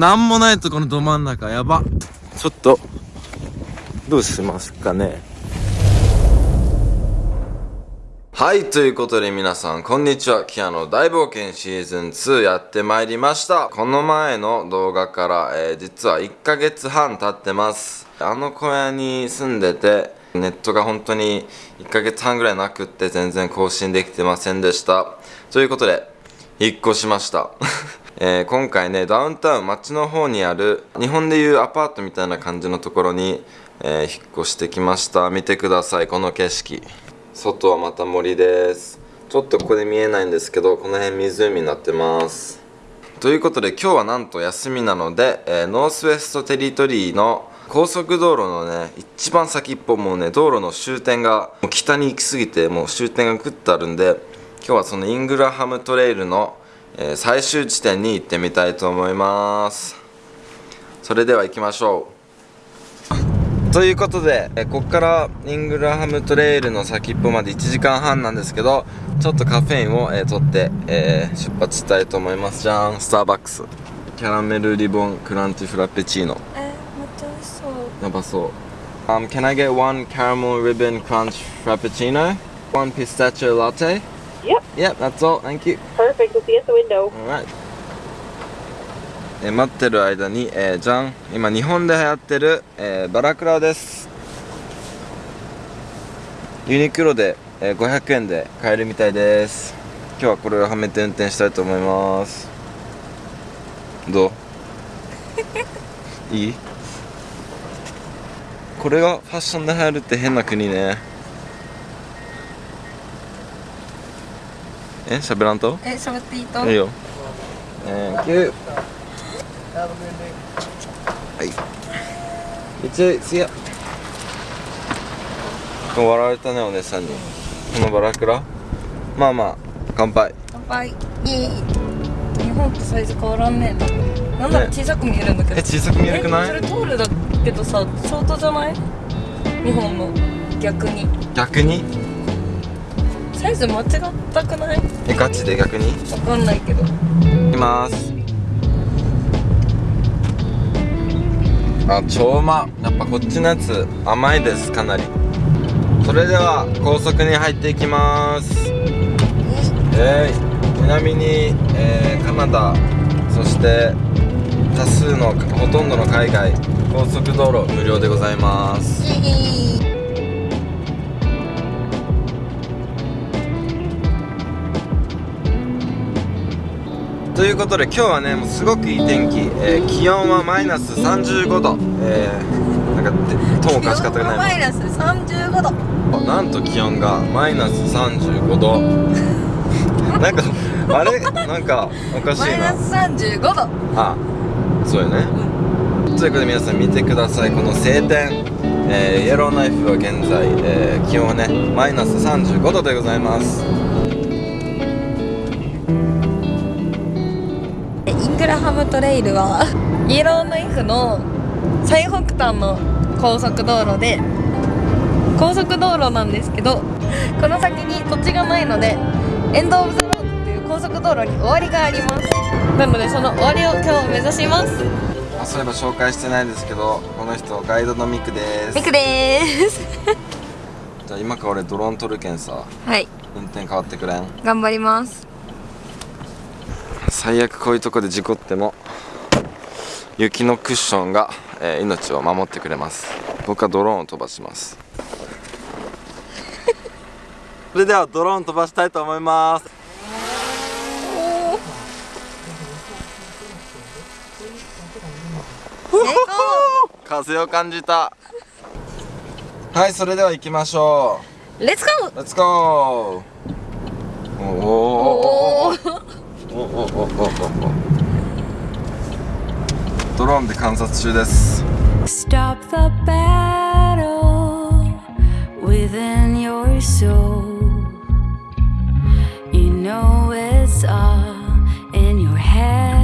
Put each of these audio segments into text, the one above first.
なんもないとこのど真ん中やば。ちょっとどうしますかね。はいということで皆さんこんにちは。キアの大冒険シーズン2やってまいりました。この前の動画から、えー、実は1ヶ月半経ってます。あの小屋に住んでてネットが本当に1ヶ月半ぐらいなくって全然更新できてませんでした。ということで引っ越しました。えー、今回ねダウンタウン町の方にある日本でいうアパートみたいな感じのところに、えー、引っ越してきました。見てくださいこの景色。外はまた森です。ちょっとここで見えないんですけどこの辺湖になってます。ということで今日はなんと休みなので、えー、ノースウェストテリトリーの高速道路のね一番先っぽもうね道路の終点がもう北に行き過ぎてもう終点がグッとあるんで今日はそのイングラハムトレイルのえー、最終地点に行ってみたいと思いますそれでは行きましょう ということで、えー、ここからイングラハムトレイルの先っぽまで1時間半なんですけどちょっとカフェインを、えー、取って、えー、出発したいと思いますじゃんスターバックスキャラメルリボンクランチフラペチーノえー、めっちゃ美味しそうやばそう Um, can I get one caramel ribbon crunch frappuccino? One pistachio latte? Yep. Yep, that's all. Thank you. Perfect. We'll see at the window. Alright. え待ってる間に、えー、じゃん今日本で流行ってる、えー、バラクラですユニクロで、えー、500円で買えるみたいです今日はこれをはめて運転したいと思いますどう？いい？これがファッションで流行るって変な国ねえ喋らんとえ喋っていいといいよえー、9はい一すや笑われたねお姉さんにこのバラクラまあまあ乾杯乾杯イエイ日本とサイズ変わらんねえなんなら小さく見えるんだけど、え小さく見えるくないそれトールだけどさショートじゃない日本の逆に逆にサイズ間違ったくない？えガチで？逆に？わかんないけど。いきます。あ超うま。やっぱこっちのやつ甘いですかなり。それでは高速に入っていきます。えー、ちなみに、えー、カナダそして多数のほとんどの海外高速道路無料でございますということで今日はねもうすごくいい天気、えー、気温はマイナス35度。えー、なんかともかし方がないマイナス35度。なんと気温がマイナス35度。なんかあれ？なんかおかしいな。マイナス35度。あそうよね、うん、ということで皆さん見てください。この晴天。えー、イエローナイフは現在、えー、気温はねマイナス35度でございますラハムトレイルはイエローナイフの最北端の高速道路で高速道路なんですけどこの先に土地がないのでエンド・オブ・ザ・ロードっていう高速道路に終わりがあります。なのでその終わりを今日目指します。そういえば紹介してないですけどこの人ガイドのミクです。ミクです。じゃあ今から俺ドローン撮るけんさはい。運転変わってくれん？頑張ります最悪こういうとこで事故っても雪のクッションが、えー、命を守ってくれます。僕はドローンを飛ばします。それではドローン飛ばしたいと思います。風を感じた。はいそれでは行きましょう。レッツゴーレッツゴーローンで観察中です Stop the battle within your soul You know it's all in your head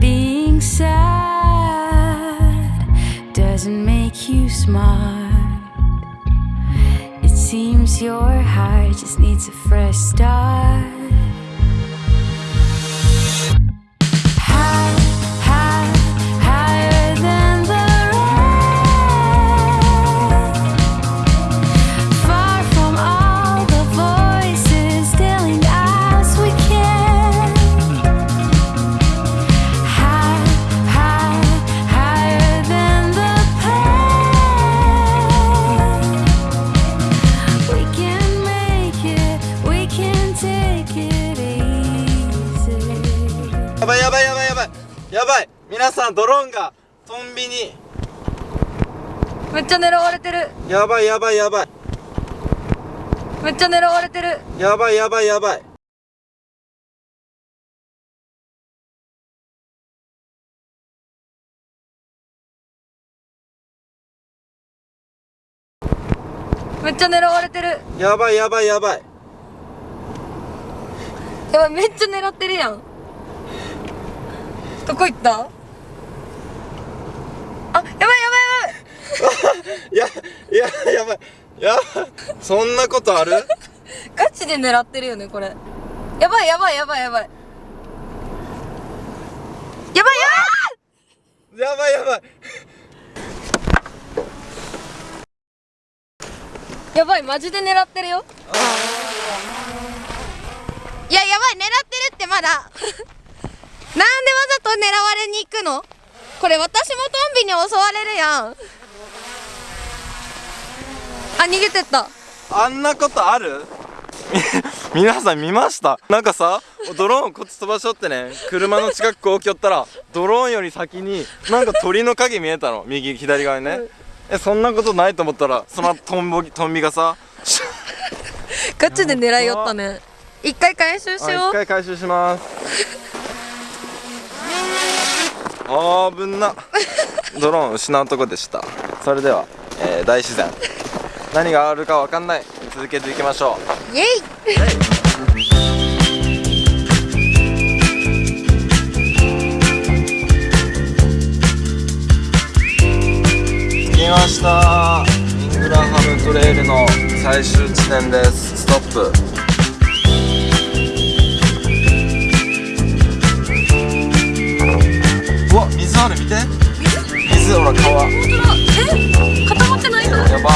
Being sad doesn't make you smart Seems your heart just needs a fresh start んドローンがトンビに。めっちゃ狙われてる。やばいやばいやばい。めっちゃ狙われてる。やばいやばいやばい。めっちゃ狙われてる。やばいやばいやばい。やばいめっちゃ狙ってるやん。どこ行った？あ、やばいやばいやばい や、や、やばい。やばい。そんなことある？ガチで狙ってるよね、これ。やばいやばいやばいやばい。やばいやばいやばいやばい。やばい、マジで狙ってるよ。いや、やばい、狙ってるってまだ。なんでわざと狙われに行くの？これ私もトンビに襲われるやん。あ逃げてった。あんなことある？み皆さん見ました？なんかさドローンこっち飛ばしとってね車の近くこうきょったらドローンより先になんか鳥の影見えたの？右左側にね、えそんなことないと思ったらそのトンボトンビがさガチで狙いよったね。一回回収しあよう。一回回収しますあーぶんな。ドローン失うとこでした。それでは、えー大自然。何があるかわかんない。続けていきましょう。イエイ。着きました。イングラハムトレイルの最終地点です。ストップある見て。水ほら川。本当だえ？固まってないの？やば。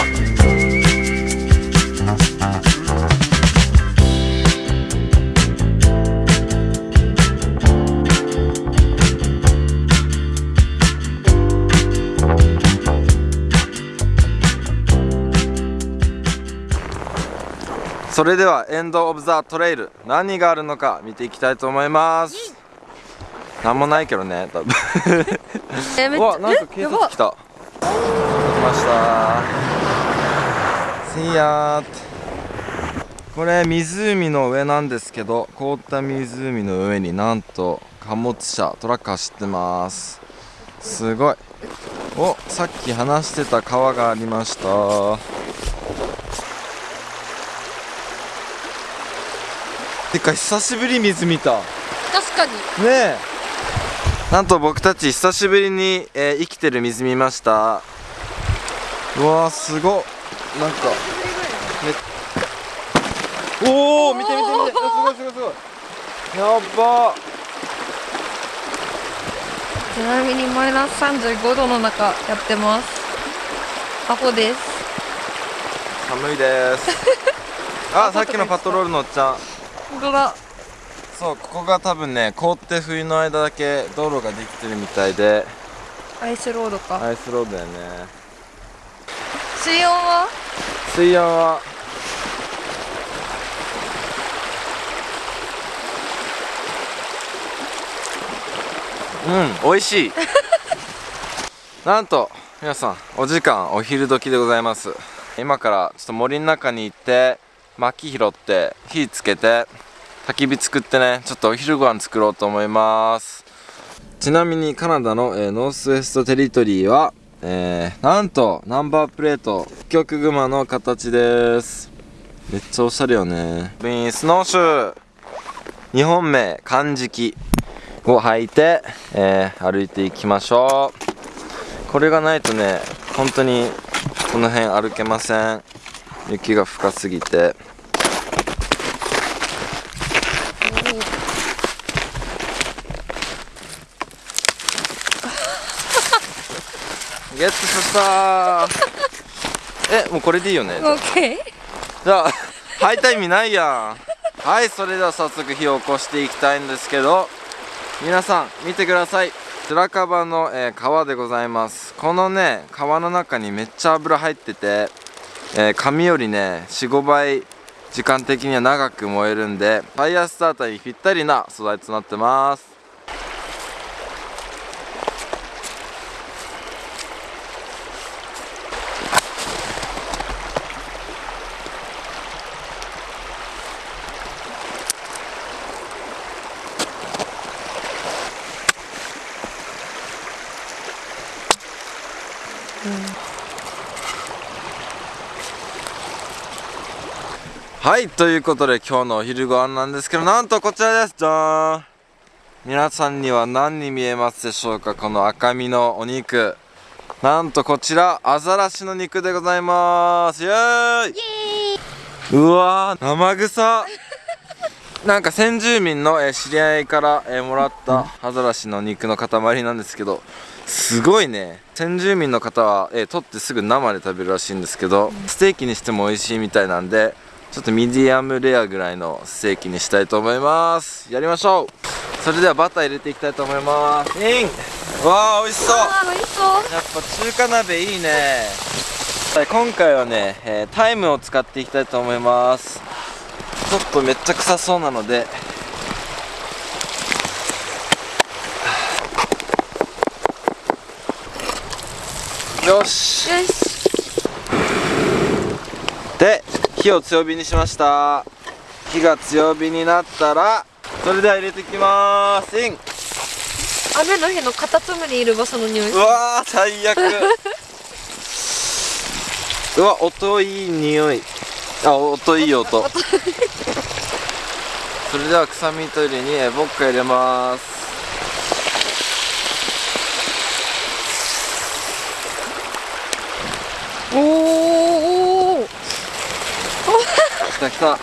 それではエンド・オブ・ザ・トレイル。何があるのか見ていきたいと思いますなんもないけどね多分。うわなんか警察来た。来ました。せいやこれ湖の上なんですけど凍った湖の上になんと貨物車トラック走ってます。すごい。おさっき話してた川がありました。てか久しぶり水見た。確かに。ねえなんと僕たち久しぶりに、えー生きてる水見ました。うわーすごっ。なんかめおお見て見て見て。すごいすごいすごい。やっばちなみにマイナス35度の中やってます。アホです。寒いです。あさっきのパトロールのおっちゃん。本当だそうここが多分ね凍って冬の間だけ道路ができてるみたいで。アイスロードか。アイスロードやね。水温は？水温は？うん美味しい。なんと皆さんお時間お昼時でございます。今からちょっと森の中に行って薪拾って火つけて焚き火作ってねちょっとお昼ご飯作ろうと思います。ちなみにカナダの、えーノースウェストテリトリーは、えーなんとナンバープレート北極熊の形です。めっちゃおしゃれよね。ビンスノーシュー。日本名漢字記を履いて、えー歩いていきましょう。これがないとね本当にこの辺歩けません。雪が深すぎて。ゲットしました。えもうこれでいいよね？オッケーじゃあ履いた意味ないやん。はいそれでは早速火を起こしていきたいんですけど皆さん見てください。白樺の、えー川でございます。このね川の中にめっちゃ油入ってて、えー紙よりね45倍時間的には長く燃えるんでファイヤースターターにぴったりな素材となってますはいということで今日のお昼ご飯なんですけどなんとこちらです。じゃーん皆さんには何に見えますでしょうか？この赤身のお肉。なんとこちらアザラシの肉でございます。イエーイ。うわー生臭なんか先住民の、えー知り合いから、えーもらったアザラシの肉の塊なんですけどすごいね。先住民の方は、えー取ってすぐ生で食べるらしいんですけどステーキにしても美味しいみたいなんでちょっとミディアムレアぐらいのステーキにしたいと思います。やりましょう。それではバター入れていきたいと思います。インわあ美味しそう。美味しそう。やっぱ中華鍋いいね。はい今回はね、えータイムを使っていきたいと思います。ちょっとめっちゃ臭そうなので。よし。よし。で火を強火にしました。火が強火になったらそれでは入れていきます。イン。雨の日のカタツムリいる場所の匂いうわー最悪。うわ音いい匂い。あ音いい音。それでは臭み取りにえボッカ入れます。おー。おた来た。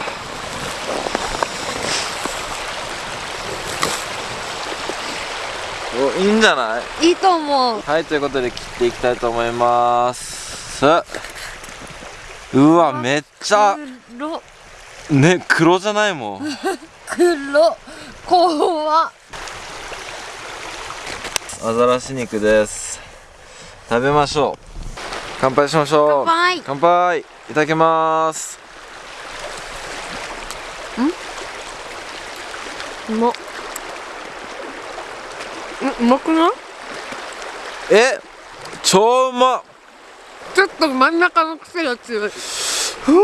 おいいんじゃない？いいと思う。はいということで切っていきたいと思います。うわめっちゃ黒。ね黒じゃないもん。黒。怖っ。アザラシ肉です。食べましょう。乾杯しましょう。乾杯。乾杯。いただきますうまっううまくない？え超うま。っちょっと真ん中の癖が強い。ふう。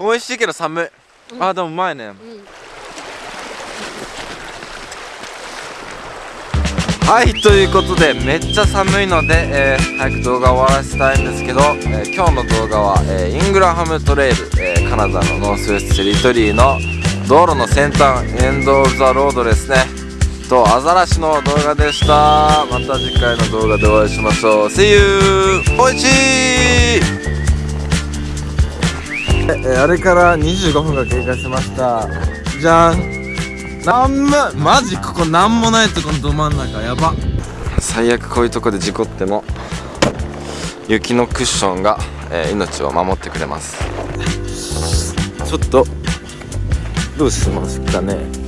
美味しい。けど寒い、あでもうまいね、はいということでめっちゃ寒いので、えー早く動画終わらせたいんですけど、えー今日の動画は、えーイングラハムトレイル、えーカナダのノースウェストテリトリーの道路の先端 end of the road ですね。とアザラシの動画でした。また次回の動画でお会いしましょう。See you! おいしいえあれから25分が経過しました。じゃん。なんもマジここなんもないとこのど真ん中。やば。最悪こういうとこで事故っても雪のクッションが、えー命を守ってくれます。ちょっとどうしますかね。